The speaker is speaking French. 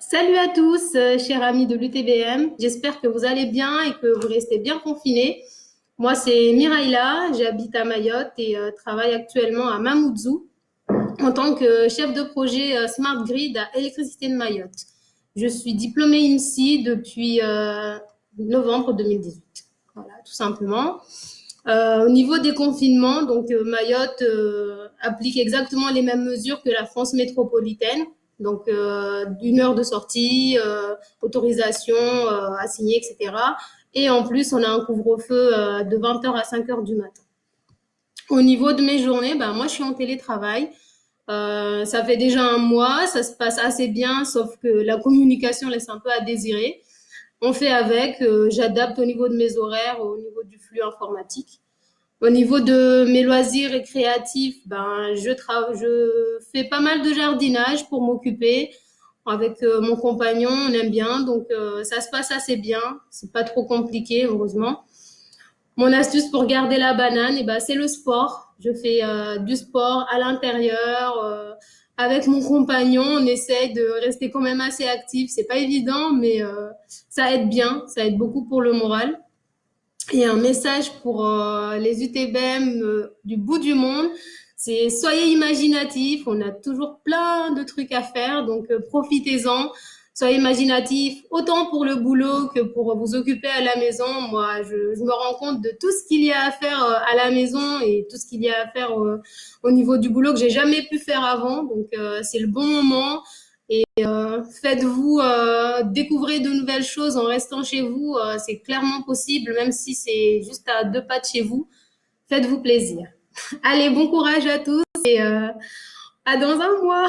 Salut à tous, euh, chers amis de l'UTBM. J'espère que vous allez bien et que vous restez bien confinés. Moi, c'est Miraïla, j'habite à Mayotte et euh, travaille actuellement à Mamoudzou en tant que chef de projet euh, Smart Grid à Électricité de Mayotte. Je suis diplômée IMSI depuis novembre 2018. Voilà, tout simplement. au niveau des confinements, donc Mayotte applique exactement les mêmes mesures que la France métropolitaine. Donc, euh, une heure de sortie, euh, autorisation euh, à signer, etc. Et en plus, on a un couvre-feu de 20h à 5h du matin. Au niveau de mes journées, ben, moi, je suis en télétravail. ça fait déjà un mois, ça se passe assez bien, sauf que la communication laisse un peu à désirer. On fait avec, j'adapte au niveau de mes horaires, au niveau du flux informatique. Au niveau de mes loisirs récréatifs, ben, je, je fais pas mal de jardinage pour m'occuper. Avec euh, mon compagnon, on aime bien, donc euh, ça se passe assez bien. C'est pas trop compliqué, heureusement. Mon astuce pour garder la banane, et eh ben, c'est le sport. Je fais euh, du sport à l'intérieur. avec mon compagnon, on essaye de rester quand même assez actif. C'est pas évident, mais ça aide bien. Ça aide beaucoup pour le moral. Et un message pour euh, les UTBM euh, du bout du monde, c'est soyez imaginatifs, on a toujours plein de trucs à faire, donc euh, profitez-en. Soyez imaginatifs, autant pour le boulot que pour vous occuper à la maison. Moi, je, je me rends compte de tout ce qu'il y a à faire à la maison et tout ce qu'il y a à faire au niveau du boulot que j'ai jamais pu faire avant. Donc, c'est le bon moment. Et euh, faites-vous euh, découvrir de nouvelles choses en restant chez vous. Euh, c'est clairement possible, même si c'est juste à deux pas de chez vous. Faites-vous plaisir. Allez, bon courage à tous et à dans un mois.